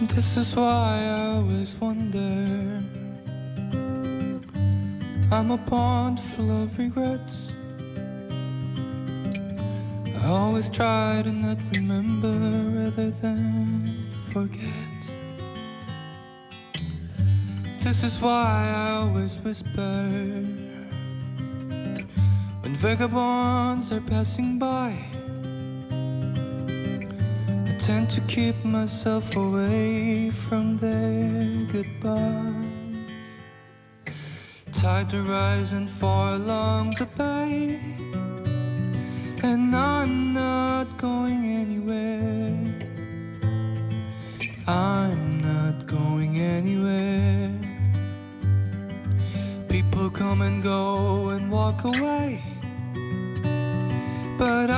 This is why I always wonder. I'm a pond full of regrets. I always try to not remember rather than forget. This is why I always whisper when vagabonds are passing by. I tend to keep myself away from their goodbyes. Tide to rise and fall along the bay, and I'm not going anywhere. I'm not going anywhere. People come and go and walk away, but I'm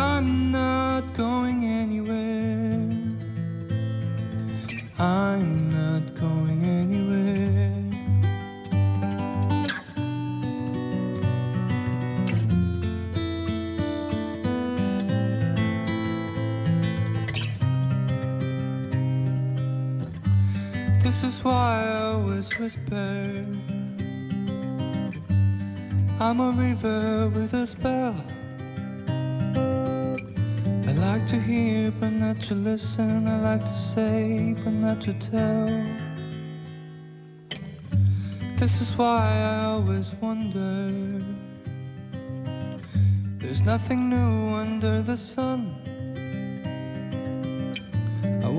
This is why I always whisper. I'm a river with a spell. I like to hear but not to listen. I like to say but not to tell. This is why I always wonder. There's nothing new under the sun.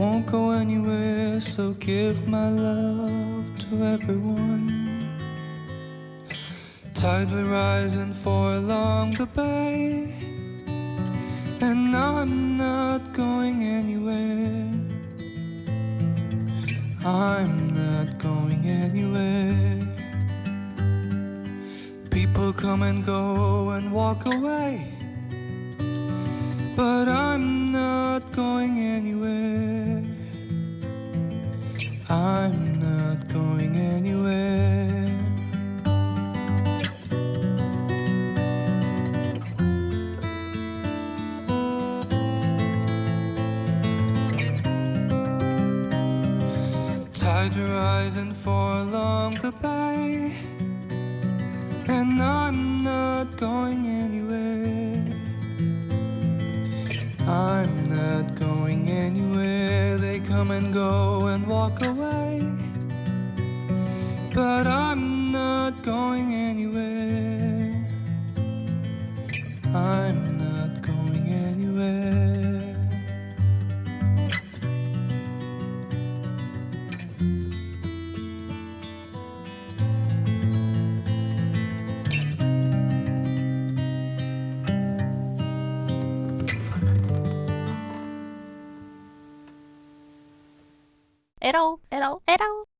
Won't go anywhere, so give my love to everyone. Tide will rise and fall along the bay, and I'm not going anywhere. I'm not going anywhere. People come and go and walk away. But I'm not going anywhere. I'm not going anywhere. Tide will rise and fall along the bay, and I'm not going anywhere. Come and go and walk away. But I'm not going anywhere. at all, at all, at all.